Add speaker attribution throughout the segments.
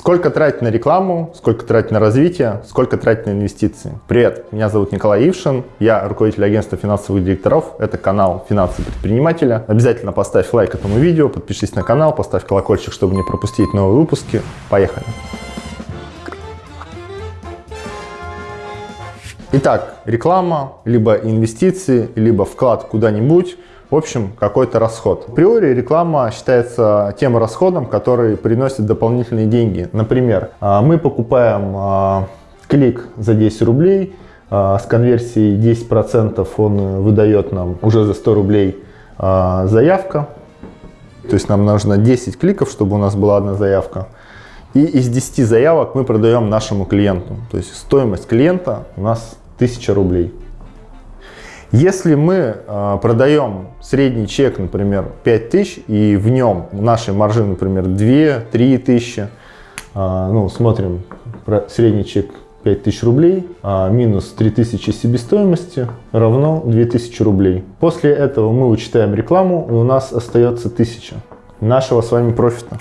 Speaker 1: Сколько тратить на рекламу, сколько тратить на развитие, сколько тратить на инвестиции. Привет, меня зовут Николай Ившин, я руководитель агентства финансовых директоров. Это канал «Финансы предпринимателя». Обязательно поставь лайк этому видео, подпишись на канал, поставь колокольчик, чтобы не пропустить новые выпуски. Поехали! Итак, реклама, либо инвестиции, либо вклад куда-нибудь – в общем, какой-то расход. Априори реклама считается тем расходом, который приносит дополнительные деньги. Например, а, мы покупаем а, клик за 10 рублей, а, с конверсией 10% он выдает нам уже за 100 рублей заявка. То есть нам нужно 10 кликов, чтобы у нас была одна заявка. И из 10 заявок мы продаем нашему клиенту. То есть стоимость клиента у нас 1000 рублей. Если мы э, продаем средний чек, например, 5000, и в нем нашей маржи, например, 2-3 тысячи, э, ну, смотрим средний чек 5000 рублей, а минус 3000 себестоимости равно 2000 рублей. После этого мы вычитаем рекламу, и у нас остается 1000 нашего с вами профита.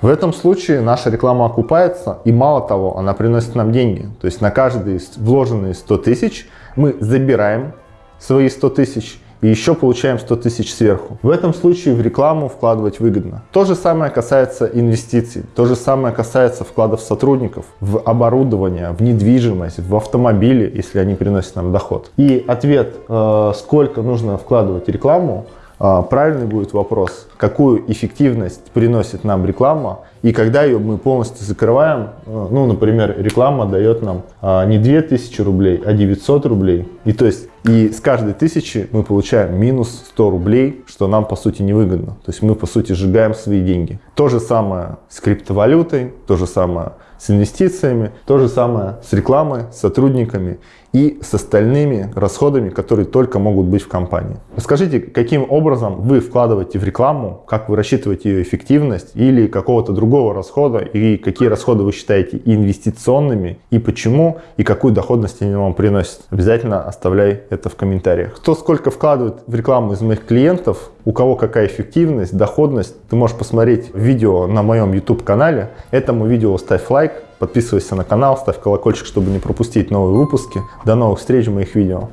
Speaker 1: В этом случае наша реклама окупается, и мало того, она приносит нам деньги. То есть на каждые вложенные 100 тысяч мы забираем свои 100 тысяч и еще получаем 100 тысяч сверху. В этом случае в рекламу вкладывать выгодно. То же самое касается инвестиций, то же самое касается вкладов сотрудников в оборудование, в недвижимость, в автомобили, если они приносят нам доход. И ответ, э, сколько нужно вкладывать рекламу, э, правильный будет вопрос, какую эффективность приносит нам реклама и когда ее мы полностью закрываем, э, ну, например, реклама дает нам не 2000 рублей, а 900 рублей. И то есть и с каждой тысячи мы получаем минус 100 рублей, что нам по сути невыгодно. То есть мы по сути сжигаем свои деньги. То же самое с криптовалютой, то же самое с инвестициями, то же самое с рекламой, с сотрудниками и с остальными расходами, которые только могут быть в компании. Расскажите, каким образом вы вкладываете в рекламу, как вы рассчитываете ее эффективность или какого-то другого расхода, и какие расходы вы считаете инвестиционными, и почему, и какую доходность они вам приносят. Обязательно оставляй это в комментариях. Кто сколько вкладывает в рекламу из моих клиентов, у кого какая эффективность, доходность, ты можешь посмотреть видео на моем YouTube канале. Этому видео ставь лайк, Подписывайся на канал, ставь колокольчик, чтобы не пропустить новые выпуски. До новых встреч в моих видео.